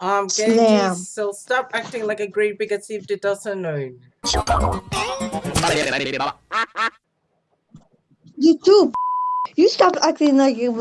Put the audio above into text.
Um, Slam. So stop acting like a great big as if it doesn't know. You too. You stop acting like you.